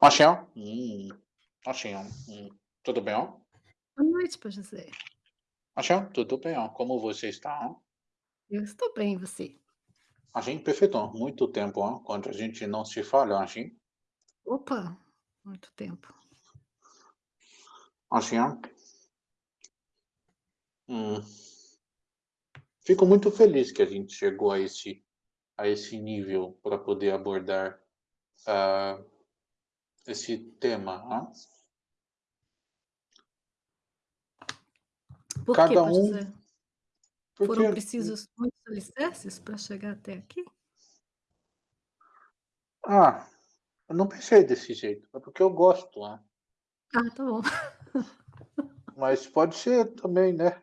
Machinho? Hum, machinho. Hum, tudo bem? ó? Boa noite pra José. Machinho, tudo bem? ó? Como você está? ó? Eu estou bem, e você? Machinho, perfeito. ó. Muito tempo, ó, quando a gente não se fala, machinho. Opa, muito tempo. Machinho. Hum. Fico muito feliz que a gente chegou a esse, a esse nível para poder abordar ah, esse tema. Por quê, Cada pai um, porque Foram precisos muitos alicerces para chegar até aqui? ah, eu não pensei desse jeito, é porque eu gosto, né? Ah, tá bom. Mas pode ser também, né?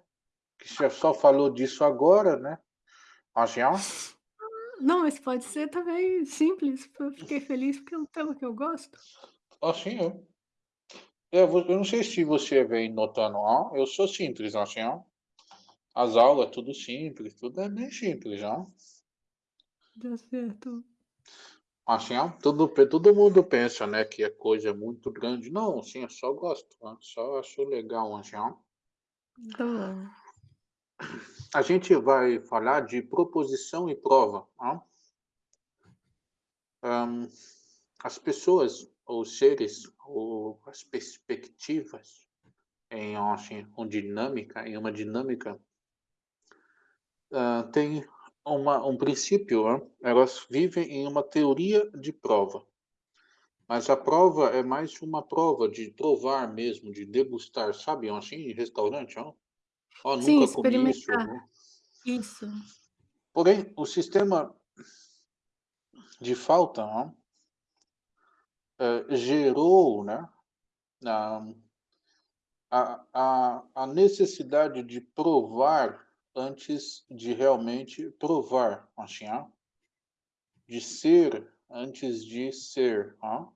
Que você só falou disso agora, né? Machinho. Não, mas pode ser também simples. Eu fiquei feliz porque é um tema que eu gosto. Assim, ó. Eu, vou- eu não sei se você vem notando, ó. Eu sou simples, assim, ó. As aulas, tudo simples, tudo é bem simples, ó. Deu certo. Assim, ó. Tudo, pe- todo mundo pensa, né, que é coisa muito grande. Não, assim, eu só gosto, ó. Só acho legal, assim, ó. Tá bom. A gente vai falar de proposição e prova, ó. Ahn, as pessoas, ou seres, ou as perspectivas em, assim, uma dinâmica, em uma dinâmica ah, tem uma, um princípio, né? elas vivem em uma teoria de prova. Mas a prova é mais uma prova de provar mesmo, de degustar, sabe? Assim, em restaurante, ó. Ó, Sim, nunca comi isso. ó. Isso. Porém, o sistema de falta ó, eh, gerou, né, a, a, a, necessidade de provar antes de realmente provar, assim, de ser antes de ser, ó.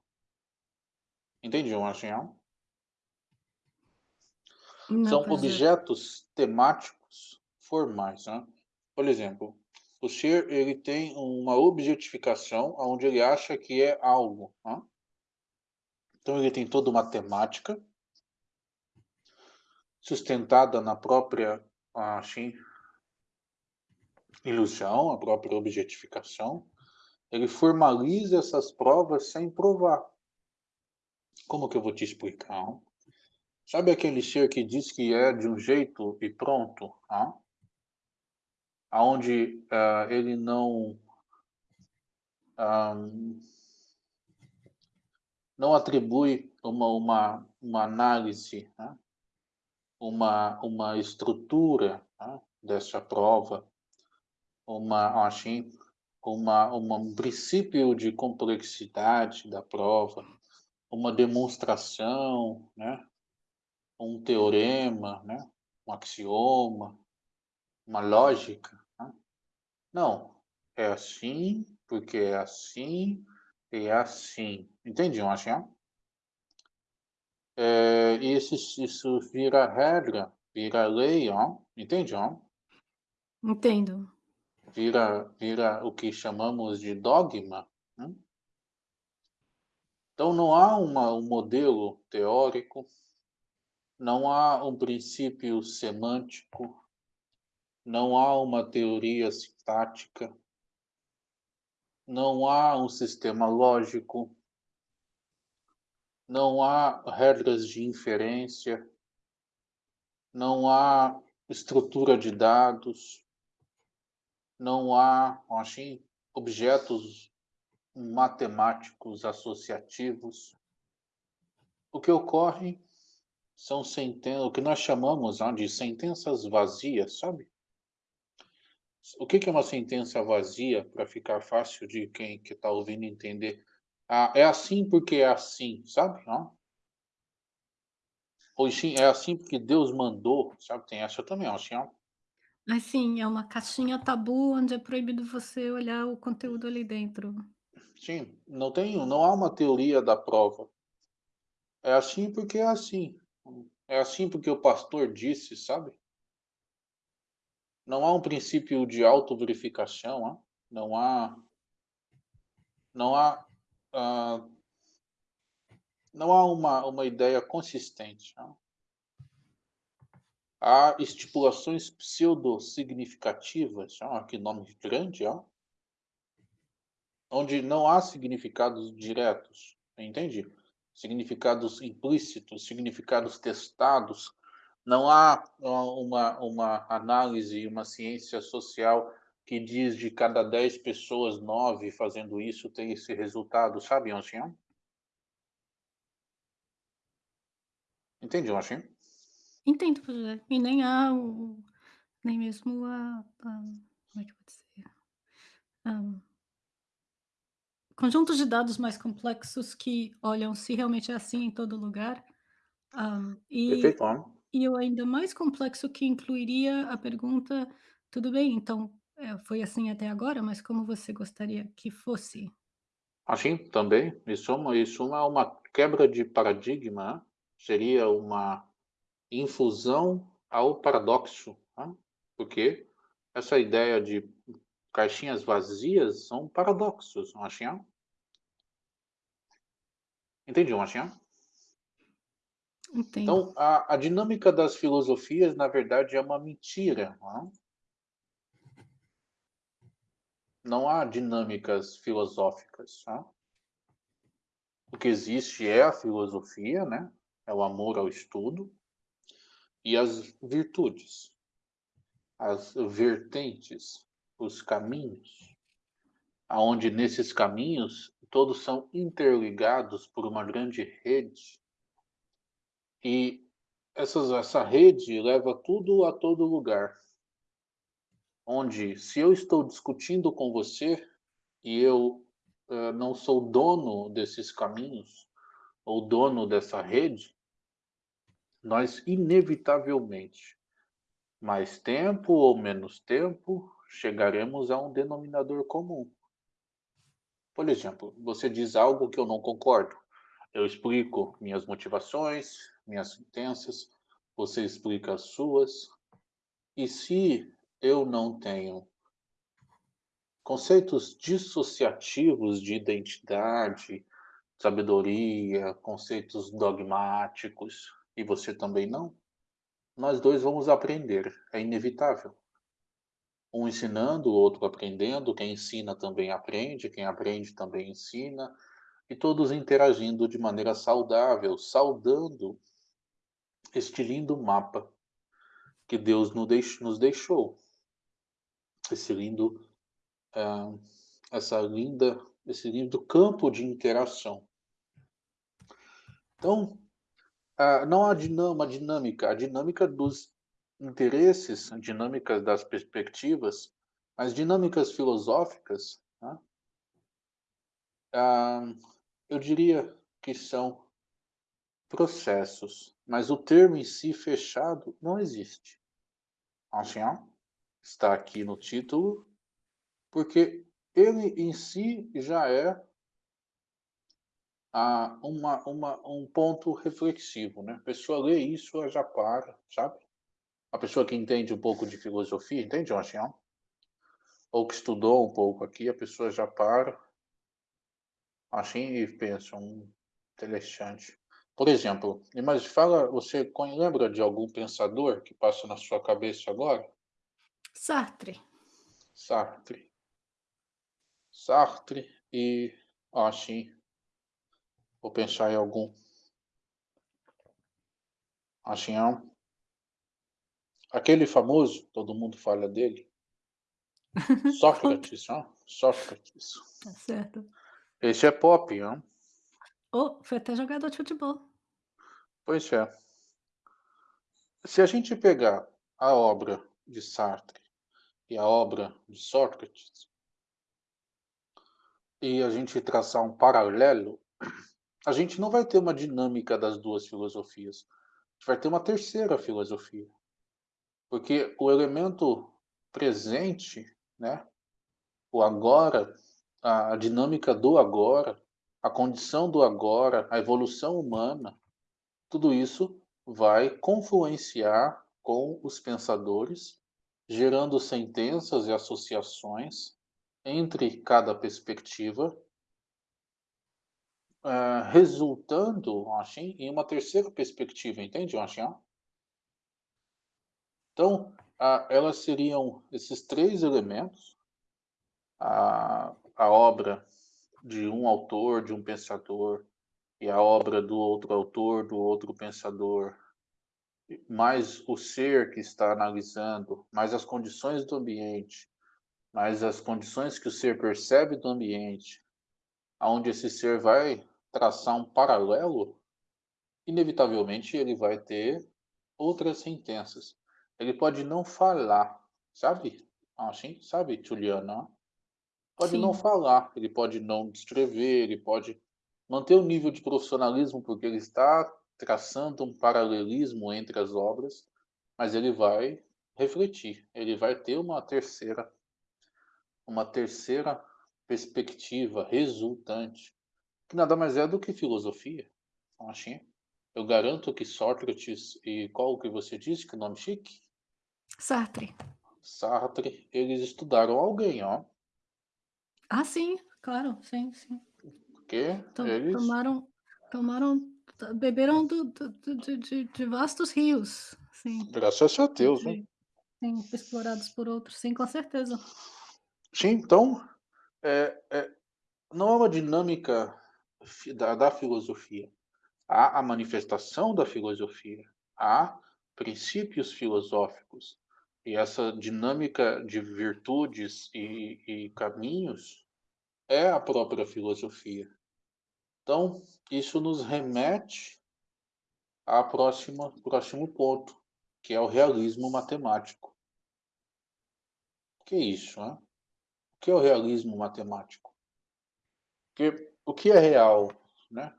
Entendiam, assim? Não, São José. objetos temáticos formais, né? Por exemplo, o ser ele tem uma objetificação onde ele acha que é algo, né? Então ele tem toda uma temática sustentada na própria assim, ilusão, a própria objetificação. Ele formaliza essas provas sem provar. Como que eu vou te explicar? ó? Sabe aquele ser que diz que é de um jeito e pronto? ó? Aonde ah, ele não ah, não atribui uma, uma, uma análise, né? uma, uma estrutura né? dessa prova, uma, assim, uma, uma, um princípio de complexidade da prova, uma demonstração, né? um teorema, né? um axioma, uma lógica. né? Não, é assim, porque é assim, é assim. Entendiam, assim? É, isso, isso vira regra, vira lei, ó. Entende, ó? Entendo. Vira, vira o que chamamos de dogma. né? Então não há uma, um modelo teórico, não há um princípio semântico, não há uma teoria sintática, não há um sistema lógico, não há regras de inferência, não há estrutura de dados, não há, assim, objetos matemáticos associativos. O que ocorre são sentenças, o que nós chamamos ah, de sentenças vazias, sabe? O que que é uma sentença vazia, para ficar fácil de quem que está ouvindo entender? Ah, é assim porque é assim, sabe? Ó. Ou sim, é assim porque Deus mandou, sabe? Tem essa também, assim, ó. Assim, é uma caixinha tabu onde é proibido você olhar o conteúdo ali dentro. Sim, não tem, não há uma teoria da prova. É assim porque é assim. É assim porque o pastor disse, sabe? Não há um princípio de autoverificação, não há, não há não há uma, uma ideia consistente. Há estipulações pseudo-significativas, que nome grande, onde não há significados diretos, entende? Significados implícitos, significados testados. Não há uma, uma análise, uma ciência social que diz de cada 10 pessoas, 9 fazendo isso tem esse resultado, sabe, Anchinho? Entende, Anchinho? Entendo, José. E nem há o nem mesmo a a como é que eu vou dizer? Hã conjuntos de dados mais complexos que olham se realmente é assim em todo lugar, hã, e Perfeito. E o ainda mais complexo que incluiria a pergunta: "Tudo bem, então, eh, foi assim até agora, mas como você gostaria que fosse?" Assim, também, isso é uma isso é uma quebra de paradigma, né, seria uma infusão ao paradoxo, né, porque essa ideia de caixinhas vazias são paradoxos, não acham? Entendi, não acham? Então, a a dinâmica das filosofias, na verdade, é uma mentira, não é? Não há dinâmicas filosóficas, tá? O que existe é a filosofia, né, é o amor ao estudo, e as virtudes, as vertentes, os caminhos, aonde nesses caminhos todos são interligados por uma grande rede, e essas essa rede leva tudo a todo lugar. Onde, se eu estou discutindo com você, e eu, hã, não sou dono desses caminhos, ou dono dessa rede nós inevitavelmente, mais tempo ou menos tempo, chegaremos a um denominador comum. Por exemplo, você diz algo que eu não concordo, eu explico minhas motivações, minhas sentenças, você explica as suas, e se eu não tenho conceitos dissociativos de identidade, sabedoria, conceitos dogmáticos, e você também não, nós 2 vamos aprender, é inevitável. Um ensinando, o outro aprendendo, quem ensina também aprende, quem aprende também ensina, e todos interagindo de maneira saudável, saudando este lindo mapa que Deus nos deixou. Esse lindo, hã, essa linda esse lindo campo de interação. Então, ah, não há dinâ uma dinâmica, a dinâmica dos interesses, dinâmicas das perspectivas, as dinâmicas filosóficas, né ah, eu diria que são processos, mas o termo em si fechado não existe. Ancien, está aqui no título, porque ele em si já é ah, uma uma um ponto reflexivo, né, a pessoa lê isso, ela já para, sabe? A pessoa que entende um pouco de filosofia, entende, Ancien? Ou que estudou um pouco aqui, a pessoa já para assim e pensa: "Hum, interessante". Por exemplo, mas fala, você lembra de algum pensador que passa na sua cabeça agora? Sartre. Sartre. Sartre e assim Vou pensar em algum. Ancien. Aquele famoso, todo mundo fala dele. Sócrates, hã, Sócrates. Tá certo. Esse é pop, hã. Oh, foi até jogador de futebol. Pois é. Se a gente pegar a obra de Sartre e a obra de Sócrates e a gente traçar um paralelo, a gente não vai ter uma dinâmica das 2 filosofias, a gente vai ter uma terceira filosofia. Porque o elemento presente, né, o agora, a dinâmica do agora, a condição do agora, a evolução humana, tudo isso vai confluenciar com os pensadores, gerando sentenças e associações entre cada perspectiva eh, resultando, assim, em uma terceira perspectiva, entende, assim? Então, elas seriam esses 3 elementos, a a obra de um autor, de um pensador, e a obra do outro autor, do outro pensador, mais o ser que está analisando, mais as condições do ambiente, mais as condições que o ser percebe do ambiente, aonde esse ser vai traçar um paralelo, inevitavelmente ele vai ter outras sentenças. Ele pode não falar, sabe? Assim, sabe, Juliana? Pode não Sim. falar, ele pode não descrever, ele pode manter o nível de profissionalismo, porque ele está traçando um paralelismo entre as obras, mas ele vai refletir, ele vai ter uma terceira uma terceira perspectiva resultante, que nada mais é do que filosofia, não? Eu garanto que Sócrates e qual que você disse que nome chique? Sartre. Sartre, eles estudaram alguém, ó. Ah, sim, claro, sim, sim. To eles tomaram tomaram beberam do do do de de vastos rios, sim, graças a Deus, né? sim, explorados por outros, sim, com certeza. Sim, então, eh eh, não é uma dinâmica da da filosofia. Há a manifestação da filosofia, há princípios filosóficos, e essa dinâmica de virtudes e e caminhos é a própria filosofia. Então, isso nos remete à próxima próximo ponto, que é o realismo matemático. O que é isso, hã? O que é o realismo matemático? Porque o que é real, né?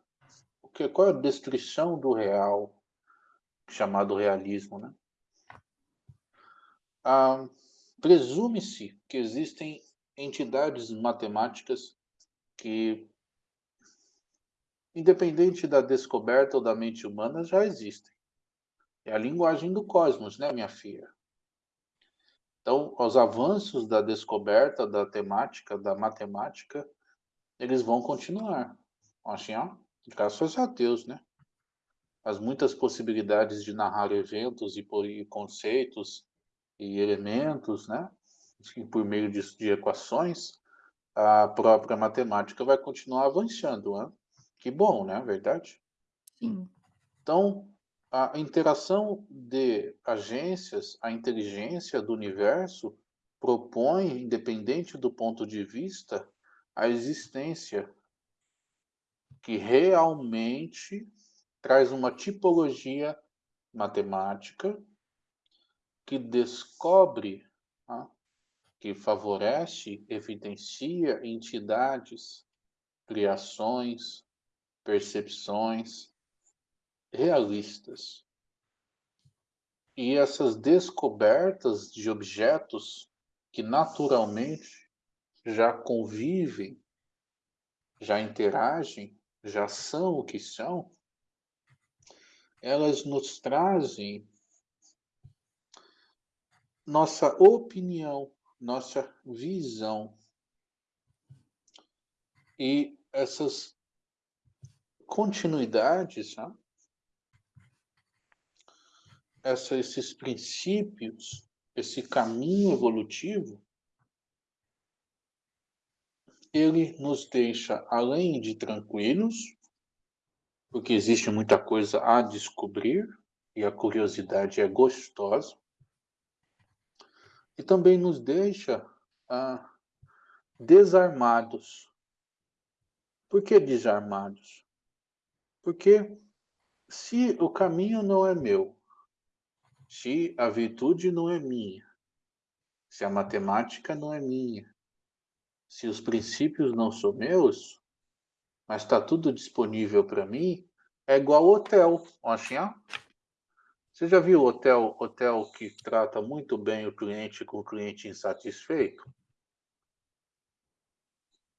O que qual é a descrição do real, chamado realismo, né? Ah, presume-se que existem entidades matemáticas que independente da descoberta ou da mente humana, já existem. É a linguagem do cosmos, né, minha filha? Então, os avanços da descoberta da temática, da matemática, eles vão continuar. Assim, ó, graças a Deus, né? As muitas possibilidades de narrar eventos e por e conceitos e elementos, né, assim, por meio de equações, a própria matemática vai continuar avançando, hã. Que bom, não é verdade? Sim. Então, a interação de agências, a inteligência do universo propõe, independente do ponto de vista, a existência que realmente traz uma tipologia matemática que descobre, tá, que favorece, evidencia entidades, criações, percepções realistas. E essas descobertas de objetos que naturalmente já convivem, já interagem, já são o que são, elas nos trazem nossa opinião, nossa visão. E essas continuidades, tá? essa esses princípios, esse caminho evolutivo ele nos deixa, além de tranquilos, porque existe muita coisa a descobrir, e a curiosidade é gostosa. E também nos deixa, ah, desarmados. Por que desarmados? Porque se o caminho não é meu, se a virtude não é minha, se a matemática não é minha, se os princípios não são meus, mas está tudo disponível para mim, é igual hotel, assim. Você já viu hotel hotel que trata muito bem o cliente com o cliente insatisfeito?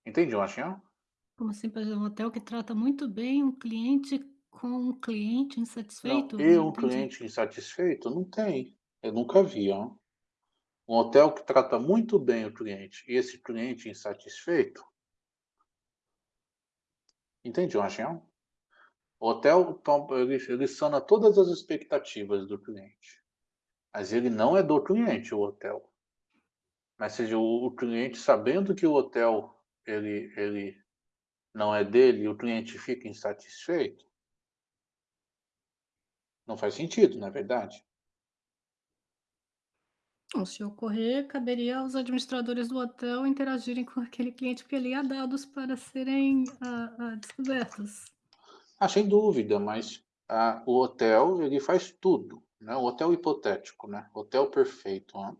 Entende, assim, ó? Como assim, exemplo, um hotel que trata muito bem um cliente com um cliente insatisfeito? e Não um entendi. cliente insatisfeito? Não tem. Eu nunca vi, ó. Um hotel que trata muito bem o cliente e esse cliente insatisfeito Entende, Joachim? O hotel tom ele ele sana todas as expectativas do cliente, mas ele não é do cliente, o hotel. Mas seja, o o cliente sabendo que o hotel ele ele não é dele e o cliente fica insatisfeito não faz sentido, não é verdade? Bom, se ocorrer, caberia aos administradores do hotel interagirem com aquele cliente, porque ele há dados para serem, hã hã, descobertos. Ah, sem dúvida, mas, ah, o hotel ele faz tudo, né, o hotel hipotético, né, hotel perfeito, né.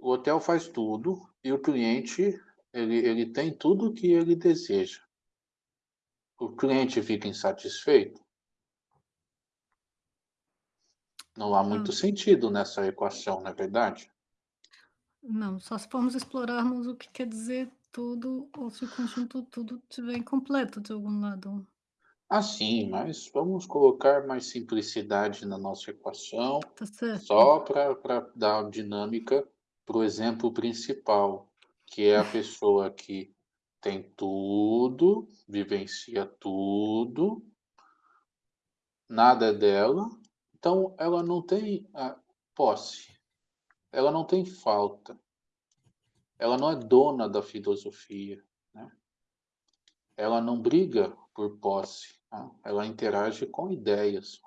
O hotel faz tudo e o cliente ele ele tem tudo o que ele deseja. O cliente fica insatisfeito? Não há muito Hã. sentido nessa equação, não é verdade? Não, só se formos explorarmos o que quer dizer tudo ou se o conjunto tudo estiver incompleto de algum lado. Ah, sim, mas vamos colocar mais simplicidade na nossa equação, Tá certo. só pra dar dinâmica para o exemplo principal, que é a pessoa que tem tudo, vivencia tudo nada é dela, então ela não tem, ah, posse, ela não tem falta. Ela não é dona da filosofia, né. Ela não briga por posse, tá, ela interage com ideias,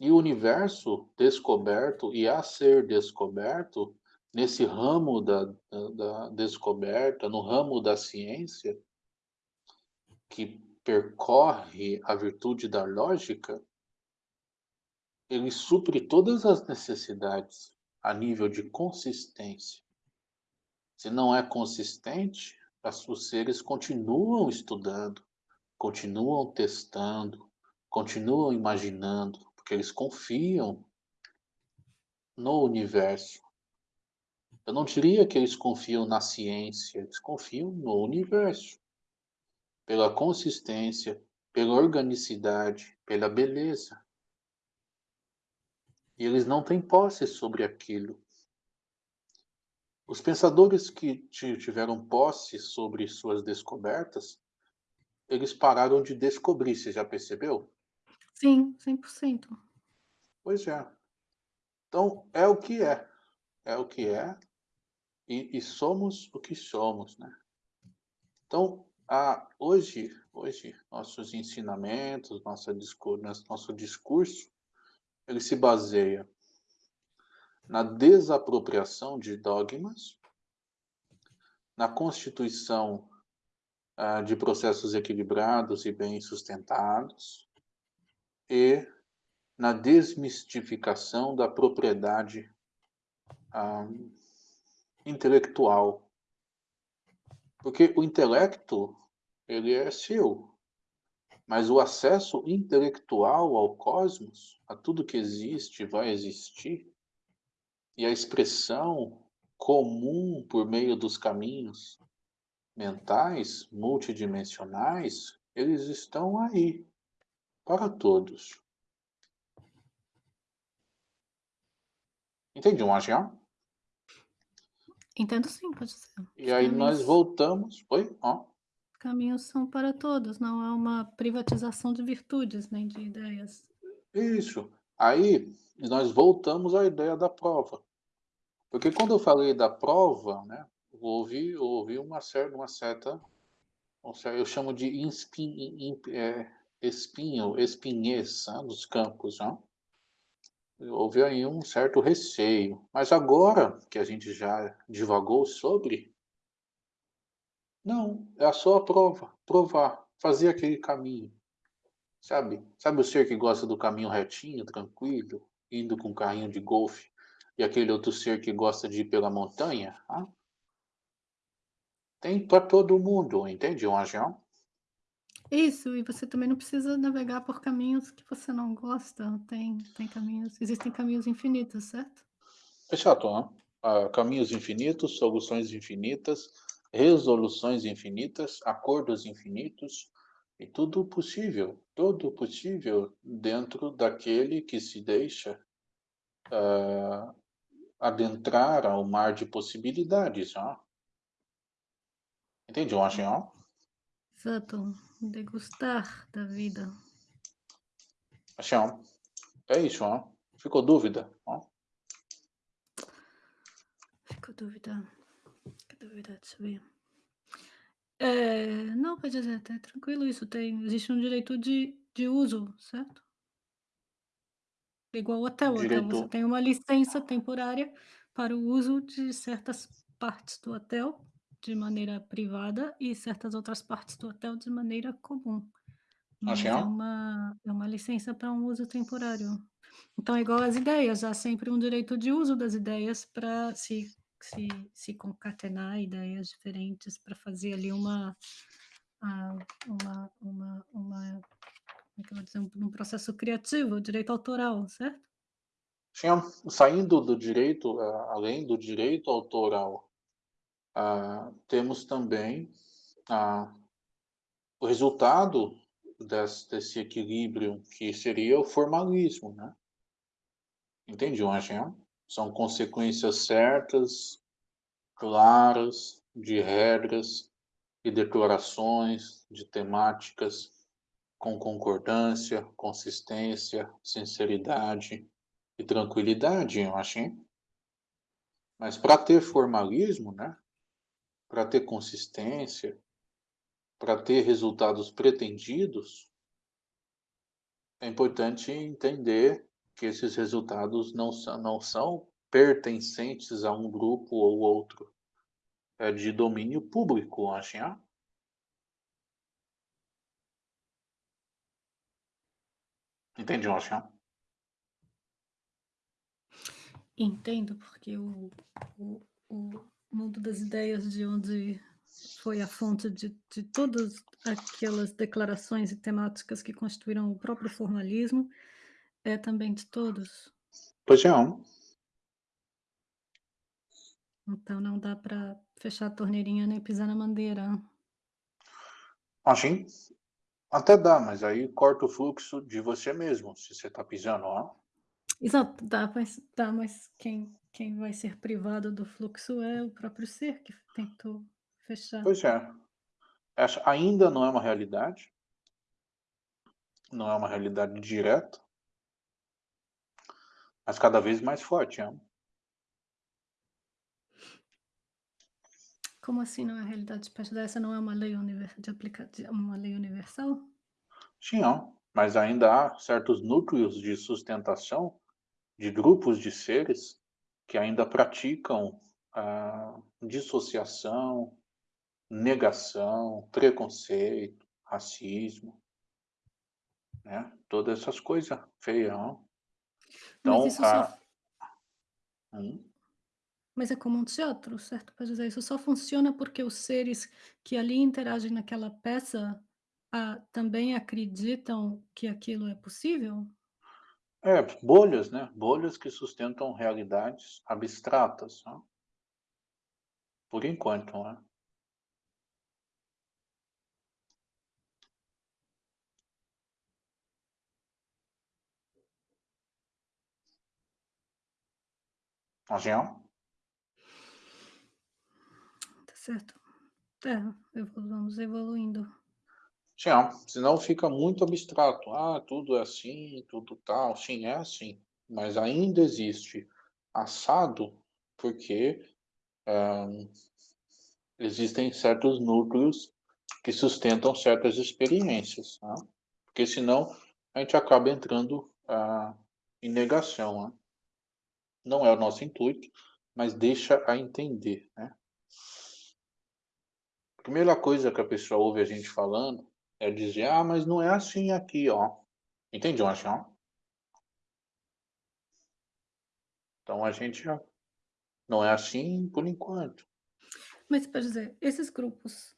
E o universo descoberto e a ser descoberto, nesse ramo da da da descoberta, no ramo da ciência que percorre a virtude da lógica ele supre todas as necessidades a nível de consistência. Se não é consistente, os seres continuam estudando, continuam testando, continuam imaginando, porque eles confiam no universo. Eu não diria que eles confiam na ciência, eles confiam no universo. Pela consistência, pela organicidade, pela beleza. E eles não têm posse sobre aquilo. Os pensadores que ti tiveram posse sobre suas descobertas, eles pararam de descobrir, você já percebeu? Sim, 100%. Pois é. Então, é o que é, é o que é, e e somos o que somos, né. Então, ah, hoje hoje nossos ensinamentos, nossa discu nosso discurso, ele se baseia na desapropriação de dogmas na constituição, ah, de processos equilibrados e bem sustentados e na desmistificação da propriedade, ah, intelectual. Porque o intelecto, ele é seu, mas o acesso intelectual ao cosmos, a tudo que existe vai existir, e a expressão comum por meio dos caminhos mentais multidimensionais, eles estão aí, para todos. Entende, Entendo sim, pode ser. E Os aí nós caminhos voltamos oi? Hã? caminhos são para todos, não é uma privatização de virtudes, nem de ideias. Isso. Aí, nós voltamos à ideia da prova. Porque quando eu falei da prova, né, houve houve uma cer uma certa um cer eu chamo de eh, espinho espinhez, hã, dos campos, hã. Houve aí um certo receio, mas agora que a gente já divagou sobre não, é só a prova, provar, fazer aquele caminho. Sabe, sabe o ser que gosta do caminho retinho, tranquilo, indo com carrinho de golfe, e aquele outro ser que gosta de ir pela montanha, hã? Tem pra todo mundo, entende, Isso, e você também não precisa navegar por caminhos que você não gosta, tem tem caminhos existem caminhos infinitos, certo? Exato. Ah, caminhos infinitos, soluções infinitas, resoluções infinitas, acordos infinitos, e tudo possível, tudo possível dentro daquele que se deixa, ah, adentrar ao mar de possibilidades, hã. Entende, Exato, degustar da vida. Ó, é isso, ó. Ficou dúvida, ó? Ficou dúvida, fica dúvida, deixa eu ver. Eh, não, pode dizer, tá tranquilo isso, tem existe um direito de de uso, certo? Igual hotel, hotel você Direito tem uma licença temporária para o uso de certas partes do hotel de maneira privada e certas outras partes do hotel de maneira comum, mas é uma é uma licença para um uso temporário. Então é igual às ideias, há sempre um direito de uso das ideias para se se se concatenar ideias diferentes para fazer ali uma, ah, uma uma uma como é que eu vou dizer? Um processo criativo, direito autoral, certo? Tinha saindo do direito, a além do direito autoral, ah, temos também, ah, o resultado des desse equilíbrio que seria o formalismo, né. Entende Angel? São consequências certas, claras, de regras e declarações, de temáticas, com concordância, consistência, sinceridade e tranquilidade, eu acho, hein. Mas para ter formalismo, né, para ter consistência, para ter resultados pretendidos é importante entender que esses resultados não são não são pertencentes a um grupo ou outro. É de domínio público, acho, hein. Entende, eu acho. Entendo, porque o o o mundo das ideias de onde foi a fonte de de todas aquelas declarações e temáticas que constituíram o próprio formalismo, é também de todos. Pois é. Então não dá para fechar a torneirinha nem pisar na mangueira. Assim, até dá, mas aí corta o fluxo de você mesmo, se você está pisando lá. Exato, dá, mas dá, mas quem quem vai ser privado do fluxo é o próprio ser que tentou fechar. Pois é. Essa ainda não é uma realidade. Não é uma realidade direta. Mas cada vez mais forte, é. Como assim não é realidade perto dessa não é uma lei de aplica uma lei universal? Sim, ó, mas ainda há certos núcleos de sustentação de grupos de seres que ainda praticam a dissociação, negação, preconceito, racismo. Né, todas essas coisa feia, ó. Mas Então isso só a f Hum. Mas é como um teatro, certo? Para dizer isso só funciona porque os seres que ali interagem naquela peça, ah, também acreditam que aquilo é possível? É, bolhas, né, bolhas que sustentam realidades abstratas, né. Por enquanto, né. Angel? Tá certo. É, vamos evoluindo. Sim, ó, senão fica muito abstrato. "Ah, tudo é assim, tudo tal", sim, é assim, mas ainda existe assado, porque, hã, existem certos núcleos que sustentam certas experiências, tá. Porque senão a gente acaba entrando, ah, em negação, né. Não é o nosso intuito, mas deixa a entender, né. Primeira coisa que a pessoa ouve a gente falando é dizer: "Ah, mas não é assim aqui, ó". Entende, ó. Então a gente não é assim por enquanto. Mas para dizer, esses grupos,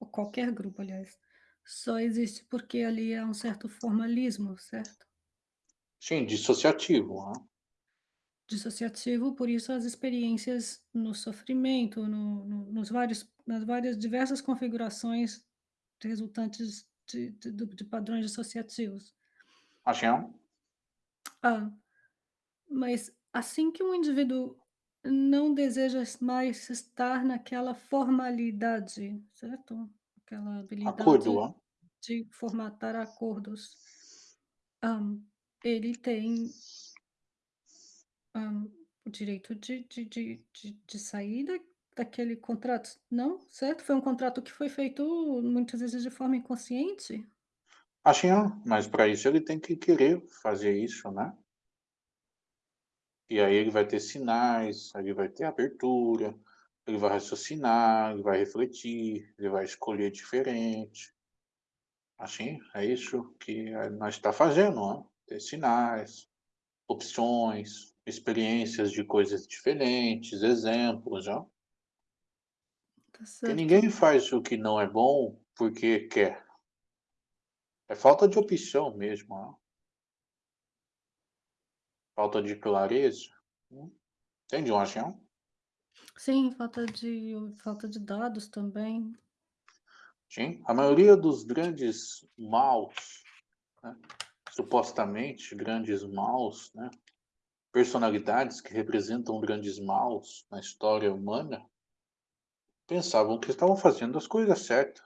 ou qualquer grupo aliás, só existe porque ali há um certo formalismo, certo? Sim, dissociativo, né. Dissociativo, por isso as experiências no sofrimento, no no nos vários nas várias diversas configurações resultantes de de de padrões dissociativos. Assim. Ah, mas assim que um indivíduo não deseja mais estar naquela formalidade, certo? aquela habilidade Acordo, de formatar acordos. Hã, ele tem hã, o direito de de de de de sair daquele contrato, não? Certo? Foi um contrato que foi feito muitas vezes de forma inconsciente? Assim, mas para isso ele tem que querer fazer isso, né? E aí ele vai ter sinais, ele vai ter abertura, ele vai raciocinar, ele vai refletir, ele vai escolher diferente. Assim, é isso que nós está fazendo, ó, ter sinais, opções, experiências de coisas diferentes, exemplos, ó. Tá Porque ninguém faz o que não é bom porque quer. É falta de opção mesmo, ó. Falta de clareza, entende ação? Sim, falta de falta de dados também. Sim, a maioria dos grandes maus, né, supostamente grandes maus, né, personalidades que representam grandes maus na história humana pensavam que estavam fazendo as coisas certa.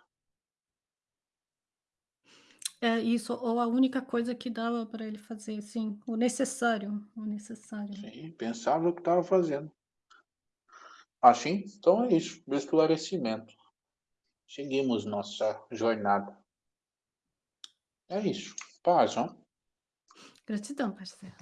É isso, ou a única coisa que dava para ele fazer, sim, o necessário, o necessário. Sim, pensava que estava fazendo. Assim, então é isso, meu esclarecimento. Seguimos nossa jornada. É isso, paz, hã? Gratidão, parceiro.